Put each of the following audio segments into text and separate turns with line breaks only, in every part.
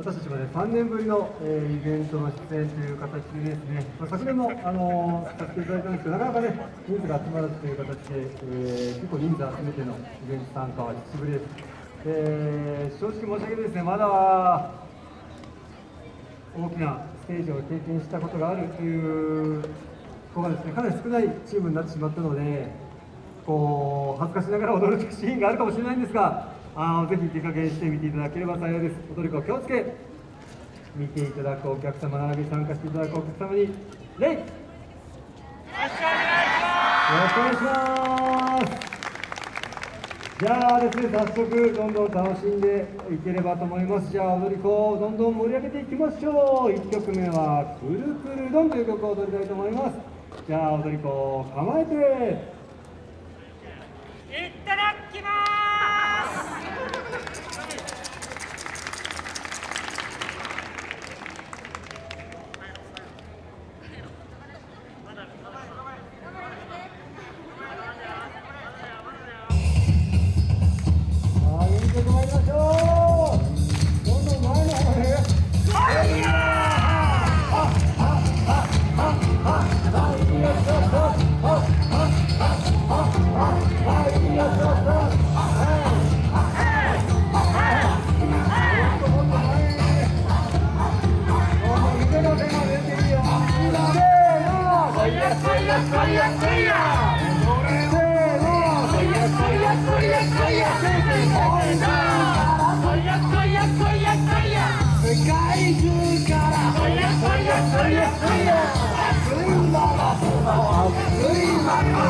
私たちもね、3年ぶりの、えー、イベントの出演という形でですね、まあ、昨年も、あのー、させていただいたんですけど、なかなかね、人数が集まらずという形で、えー、結構人数集めてのイベント参加は久しぶりです。えー、正直申し訳ないですね、まだ大きなステージを経験したことがあるという子がですね、かなり少ないチームになってしまったので、こう恥ずかしながら踊るシーンがあるかもしれないんですが、あぜひ手加減してみていただければ幸いです踊り子気をつけ見ていただくお客様並び参加していただくお客様に礼よろしくお願いしますじゃあですね早速どんどん楽しんでいければと思いますじゃあ踊り子をどんどん盛り上げていきましょう1曲目は「くるくるどん」という曲を踊りたいと思いますじゃあ踊り子構えて
いただきます。Arriba la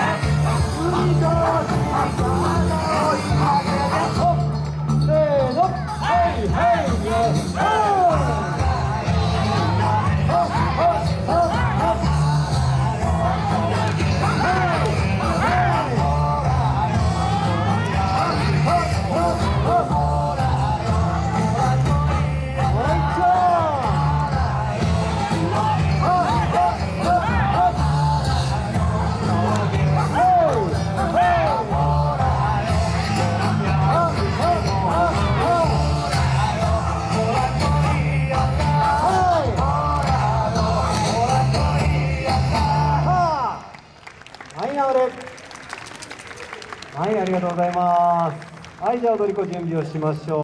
はいありがとうございます。はいじゃあ踊り子準備をしましょう。